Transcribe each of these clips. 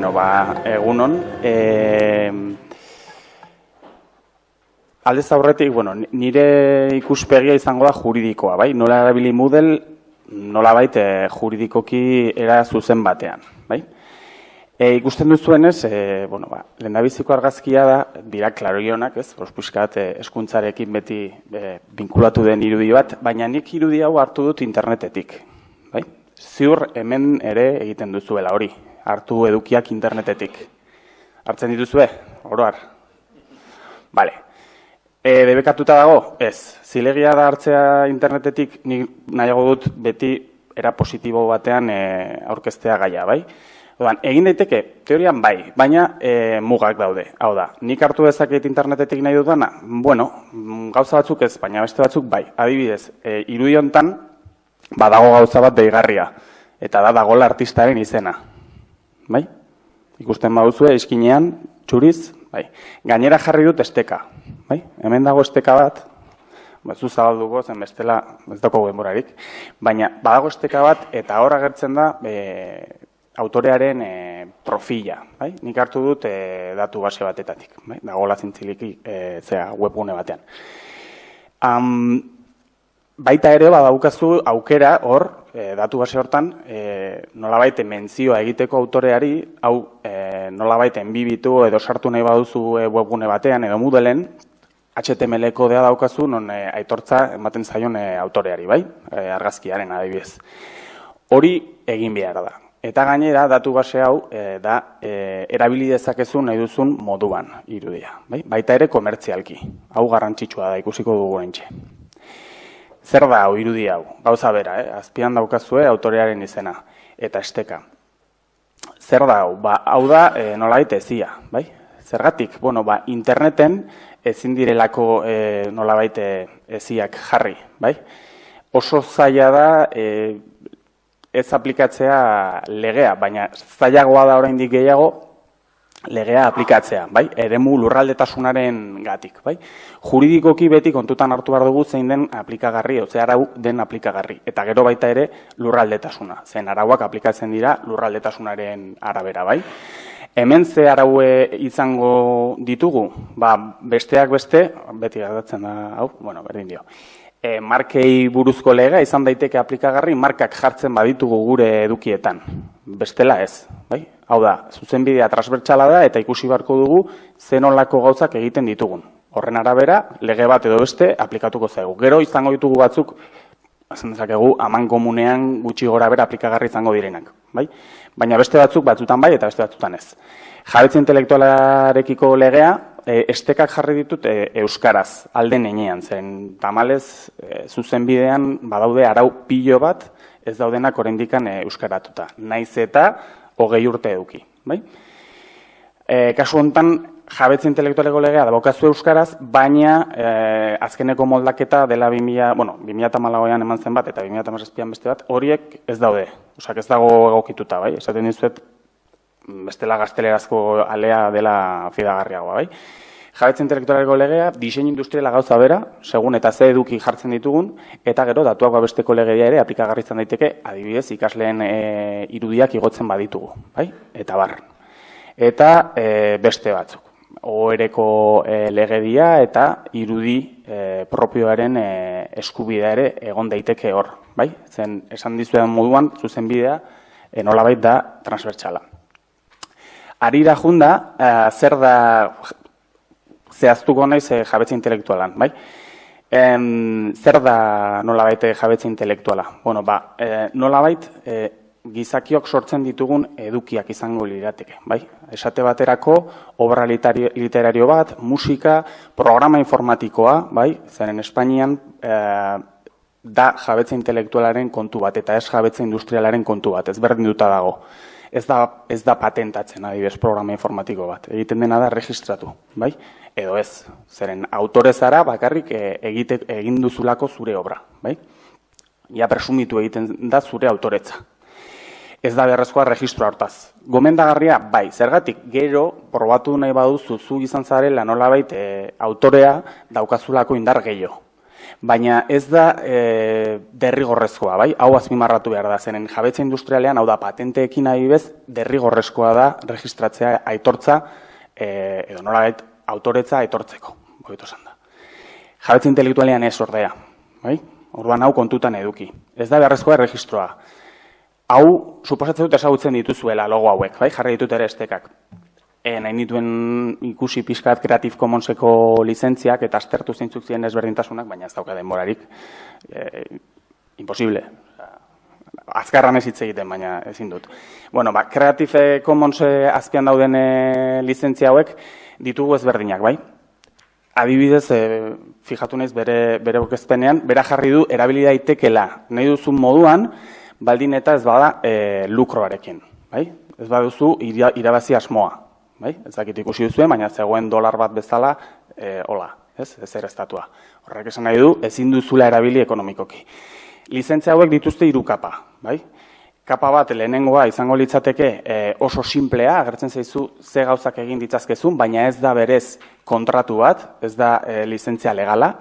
Bueno, ba, egunon. E, aldez aurretik, bueno, nire ikuspegia izango da juridikoa, bai? Nola erabili Moodle, nola baita juridikoki era zuzen batean, bai? E, ikusten duzuenez, e, bueno, ba, lehendabiziko argazkia da, dira klarionak, ez? Ospuskat, e, eskuntzarekin beti e, binkulatu den irudi bat, baina nik irudi hau hartu dut internetetik, bai? Ziur hemen ere egiten duzuela hori, hartu edukiak internetetik. Hartzen dituzue, oroar. Bale. E, debekatuta dago? Ez. Zilegia da hartzea internetetik ni nahiago dut beti era positibo batean e, aurkeztea gaia, bai? Odan, egin daiteke, teorian bai, baina e, mugak daude. Hau da, nik hartu dezaket internetetik nahi dudana? Bueno, gauza batzuk ez, baina beste batzuk bai. Adibidez, e, irudiontan, badago gauza bat deigarria. Eta da dagola artistaren izena bai? Ikusten baduzue eskinean, txuriz, bai. Gainera jarri dut esteka, bai? Hemen dago esteka bat, ba zu zabalduko zen bestela, ez dago denborarik, baina badago esteka bat eta hor agertzen da e, autorearen e, profila, bai? Nik hartu dut e, datu base batetatik, bai? Dagola zintziliki e, zea webgune batean. Um, baita ere badaukazu aukera hor e, datu base hortan e, nolabait mentzioa egiteko autoreari hau e, nolabait enbibitu edo sartu nahi baduzu e, webgune batean edo Moodleen HTML kodea daukazu non e, aitortza ematen zaion e, autoreari, bai? E, argazkiaren adibidez. Hori egin behar da. Eta gainera datu base hau e, da e, erabili dezakezu nahi duzun moduan irudia, bai? Baita ere komertzialki. Hau garrantzitsua da ikusiko dugu entxe. Zer da hau irudi hau? Gauza bera, eh? azpian daukazue autorearen izena eta esteka. Zer da hau? Ba, hau da e, nolabait ezia, bai? Zergatik, bueno, ba, interneten ezin direlako e, nolabait eziak jarri, bai? Oso zaila da e, ez aplikatzea legea, baina zailagoa da oraindik gehiago legea aplikatzea, bai? Eremu lurraldetasunaren gatik, bai? Juridikoki beti kontutan hartu behar dugu zein den aplikagarri, ozea arau den aplikagarri. Eta gero baita ere lurraldetasuna, zen arauak aplikatzen dira lurraldetasunaren arabera, bai? Hemen ze araue izango ditugu, ba, besteak beste, beti gadatzen da, hau, bueno, berdin dio. E, markei buruzko lega izan daiteke aplikagarri markak jartzen baditugu gure edukietan. Bestela ez, bai? Hau da, zuzenbidea transbertsala da eta ikusi beharko dugu zenolako gauzak egiten ditugun. Horren arabera, lege bat edo beste aplikatuko zaigu. Gero izango ditugu batzuk, esan dezakegu, aman komunean gutxi gora bera aplikagarri izango direnak. Bai? Baina beste batzuk batzutan bai eta beste batzutan ez. Jabetze intelektualarekiko legea, e, estekak jarri ditut e, euskaraz, alde nenean, zen tamalez e, zuzenbidean badaude arau pilo bat, ez daudenak oraindikan e, euskaratuta. Naiz eta hogei urte eduki. Bai? E, kasu honetan, jabetze intelektualeko legea da bokazu euskaraz, baina e, azkeneko moldaketa dela 2000, bueno, 2008an eman zen bat eta 2008an beste bat, horiek ez daude. Osak ez dago egokituta, bai? Esaten dizuet, bestela gaztelerazko alea dela fidagarriagoa, bai? Jabetze intelektualeko legea, disein industriala gauza bera, segun eta ze eduki jartzen ditugun, eta gero datuak babesteko legea ere aplikagarritzen daiteke, adibidez, ikasleen e, irudiak igotzen baditugu, bai? Eta bar. Eta e, beste batzuk. Oereko e, legedia eta irudi e, propioaren e, eskubidea ere egon daiteke hor, bai? Zen esan dizuetan moduan zuzen bidea e, nolabait da transbertsala. Arira junda, e, zer da zehaztuko naiz e, jabetza intelektualan, bai? Em, zer da nolabait jabetza intelektuala? Bueno, ba, e, nolabait e, gizakiok sortzen ditugun edukiak izango lirateke, bai? Esate baterako obra literario bat, musika, programa informatikoa, bai? Zeren Espainian e, da jabetza intelektualaren kontu bat eta ez jabetza industrialaren kontu bat, ez berdin duta dago ez da, ez da patentatzen adibes programa informatiko bat. Egiten dena da registratu, bai? Edo ez, zeren autore zara bakarrik e, egite, egin duzulako zure obra, bai? Ja presumitu egiten da zure autoretza. Ez da beharrezkoa registroa hortaz. Gomendagarria, bai, zergatik, gero, probatu nahi baduzu zu izan zarela nolabait e, autorea daukazulako indar gehiago. Baina ez da e, derrigorrezkoa, bai? Hau azpimarratu behar da, zenen jabetza industrialean, hau da patenteekin nahi bez, derrigorrezkoa da registratzea aitortza, e, edo nola autoretza aitortzeko, boietu da. Jabetza intelektualean ez ordea, bai? Orduan hau kontutan eduki. Ez da beharrezkoa erregistroa. Hau, suposatzen dut ezagutzen dituzuela logo hauek, bai? Jarri ditut ere estekak. E, nahi nituen ikusi pixkat Creative Commonseko lizentziak eta aztertu zeintzuk ziren ezberdintasunak, baina ez dauka denborarik. E, imposible. Azkarran ez hitz egiten, baina ezin dut. Bueno, ba, Creative Commons azpian dauden e, lizentzia hauek ditugu ezberdinak, bai? Adibidez, e, fijatu naiz bere, bere orkezpenean, bera jarri du erabili daitekela nahi duzun moduan, baldin eta ez bada e, lukroarekin, bai? Ez baduzu irabazi asmoa, bai? Ez dakit ikusi duzuen, baina zegoen dolar bat bezala, e, hola, ez? Ez ere estatua. Horrek esan nahi du, ezin duzula erabili ekonomikoki. Lizentzia hauek dituzte hiru kapa, bai? Kapa bat lehenengoa izango litzateke e, oso simplea, agertzen zaizu ze gauzak egin ditzazkezun, baina ez da berez kontratu bat, ez da e, lizentzia legala.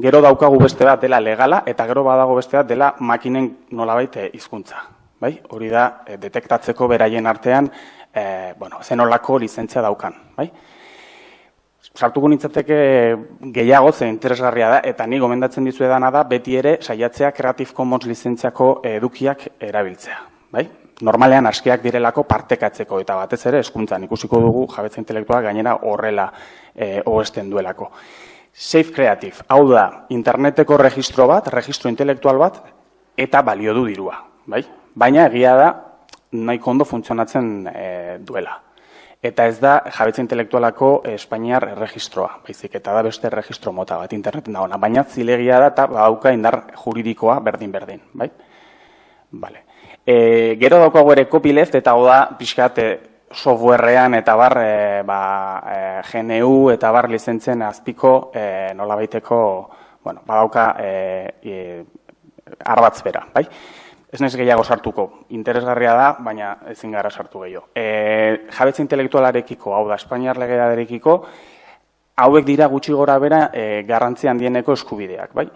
Gero daukagu beste bat dela legala, eta gero badago beste bat dela makinen nolabait hizkuntza. Bai? Hori da, e, detektatzeko beraien artean e, bueno, zenolako lizentzia daukan, bai? Sartuko nintzateke gehiago ze interesgarria da, eta ni gomendatzen dizu edana da, beti ere saiatzea Creative Commons lizentziako edukiak erabiltzea, bai? Normalean askeak direlako partekatzeko eta batez ere eskuntzan ikusiko dugu jabetza intelektuala gainera horrela e, oesten duelako. Safe Creative, hau da, interneteko registro bat, registro intelektual bat, eta balio du dirua, bai? Baina egia da, nahiko ondo funtzionatzen e, duela. Eta ez da jabetza intelektualako Espainiar erregistroa, baizik eta da beste erregistro mota bat interneten dagoena, baina zilegia da eta badauka indar juridikoa berdin-berdin, bai? Vale. E, gero daukago ere copyleft eta hau da pixkat e, softwarean eta bar e, ba, e, GNU eta bar lizentzen azpiko e, nola baiteko, bueno, badauka e, e, arbatz bera, bai? Ez naiz gehiago sartuko, interesgarria da, baina ezin gara sartu gehiago. E, jabetza intelektualarekiko, hau da, Espainiar legearekiko, hauek dira gutxi gora bera e, garrantzi handieneko eskubideak, bai?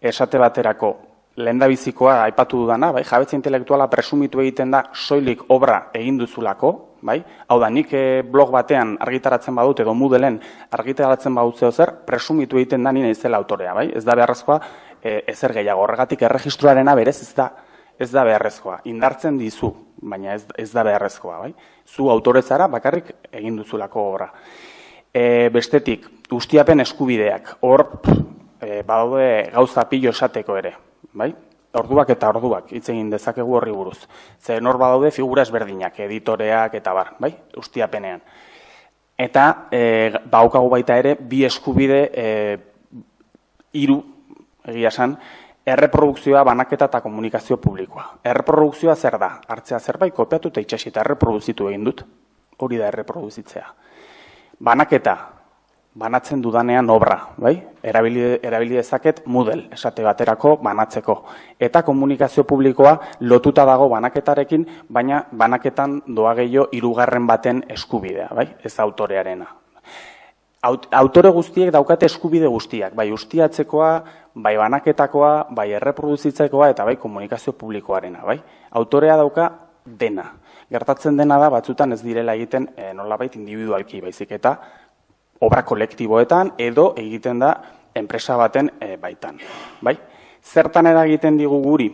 Esate baterako, lehen da bizikoa, aipatu dudana, bai? Jabetza intelektuala presumitu egiten da soilik obra egin duzulako, bai? Hau da, nik e, blog batean argitaratzen badut edo mudelen argitaratzen badut zeo zer, presumitu egiten da nina izela autorea, bai? Ez da beharrezkoa e, ezer gehiago. Horregatik erregistruarena berez ez da ez da beharrezkoa. Indartzen dizu, baina ez, ez da beharrezkoa, bai? Zu autorezara bakarrik egin duzulako obra. E, bestetik, ustiapen eskubideak, hor e, badaude gauza pilo esateko ere, bai? Orduak eta orduak hitz egin dezakegu horri buruz. Ze nor badaude figura ezberdinak, editoreak eta bar, bai? Ustiapenean. Eta e, baukagu baita ere bi eskubide e, hiru egia san, erreprodukzioa banaketa eta komunikazio publikoa. Erreprodukzioa zer da? Hartzea zerbait kopiatu eta itxasi eta erreproduzitu egin dut. Hori da erreproduzitzea. Banaketa, banatzen dudanean obra, bai? Erabili, erabili dezaket model, esate baterako banatzeko. Eta komunikazio publikoa lotuta dago banaketarekin, baina banaketan doa gehiago irugarren baten eskubidea, bai? Ez autorearena. Autore guztiek daukate eskubide guztiak, bai ustiatzekoa, bai banaketakoa, bai erreproduzitzekoa eta bai komunikazio publikoarena, bai? Autorea dauka dena. Gertatzen dena da batzutan ez direla egiten e, nolabait individualki baizik eta obra kolektiboetan edo egiten da enpresa baten e, baitan, bai? Zertan eragiten digu guri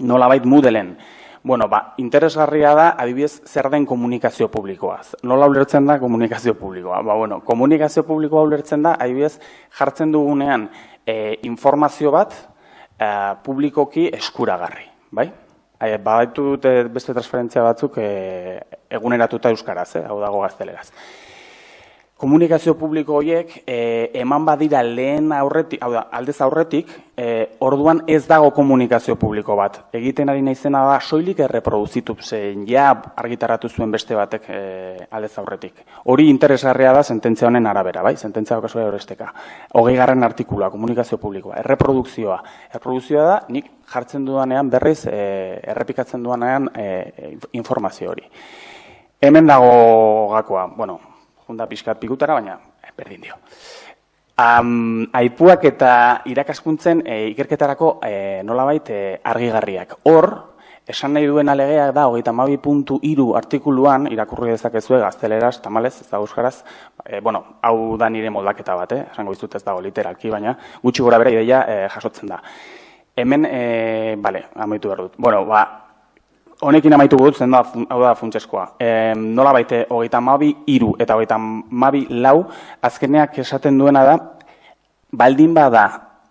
nolabait mudelen Bueno, ba, interesgarria da, adibidez, zer den komunikazio publikoa. Nola ulertzen da komunikazio publikoa? Ba, bueno, komunikazio publikoa ulertzen da, adibidez, jartzen dugunean e, informazio bat e, publikoki eskuragarri, bai? E, Badaitu dute beste transferentzia batzuk e, eguneratuta euskaraz, eh? hau dago gazteleraz komunikazio publiko horiek e, eman badira lehen aurretik, hau da, aldez aurretik, e, orduan ez dago komunikazio publiko bat. Egiten ari naizena da soilik erreproduzitu zein ja argitaratu zuen beste batek e, aldez aurretik. Hori interesgarria da sententzia honen arabera, bai? Sententzia okasoa horresteka. Hogei garren artikulua, komunikazio publikoa, erreprodukzioa. Erreprodukzioa da, nik jartzen dudanean berriz, e, errepikatzen dudanean e, informazio hori. Hemen dago gakoa, bueno, junda pixkat pikutara, baina eh, berdin dio. Um, aipuak eta irakaskuntzen e, ikerketarako e, nolabait e, argigarriak. Hor, esan nahi duen alegeak da, hogeita mabi puntu iru artikuluan, irakurri dezakezue gazteleraz, tamalez, ez da euskaraz, e, bueno, hau da nire moldaketa bat, eh? esango izut ez dago literalki, baina gutxi gora bera ideia e, jasotzen da. Hemen, e, bale, amaitu behar dut. Bueno, ba, honekin amaitu dut, zen da, hau da funtseskoa. E, nola baite, hogeita mabi iru eta hogeita mabi lau, azkeneak esaten duena da, baldin bada,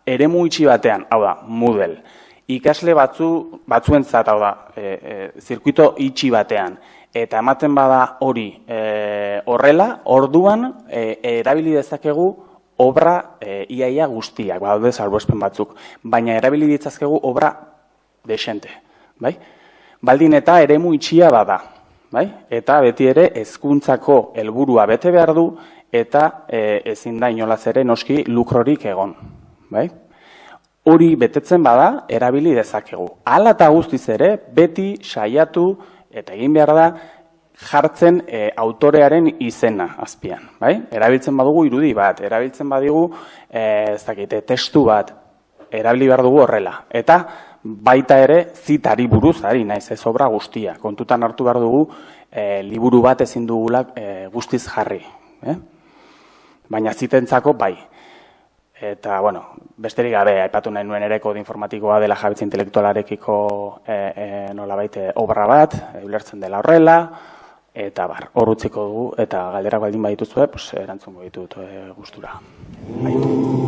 ere itxi batean, hau da, Moodle, ikasle batzu, batzuentzat, hau da, e, e, zirkuito itxi batean, eta ematen bada hori e, horrela, orduan, e, erabili dezakegu, obra e, iaia guztiak, badaude salbuespen batzuk, baina erabili ditzazkegu obra desente, bai? Baldin eta eremu itxia bada. Bai? Eta beti ere hezkuntzako helburua bete behar du eta e, ezin da inolaz ere noski lukrorik egon. Bai? Hori betetzen bada erabili dezakegu. Hala eta guztiz ere beti saiatu eta egin behar da jartzen e, autorearen izena azpian, bai? Erabiltzen badugu irudi bat, erabiltzen badigu e, ez dakite testu bat erabili behar dugu horrela. Eta baita ere zitari buruz ari naiz ez obra guztia. Kontutan hartu behar dugu e, liburu bat ezin dugulak e, guztiz jarri. Eh? Baina zitentzako bai. Eta, bueno, besterik gabe, aipatu nahi nuen ere informatikoa dela jabitza intelektualarekiko e, e, nola baite obra bat, e, ulertzen dela horrela, eta bar, hor dugu, eta galderak baldin badituzue, pues, erantzungo ditut e, gustura. Bai.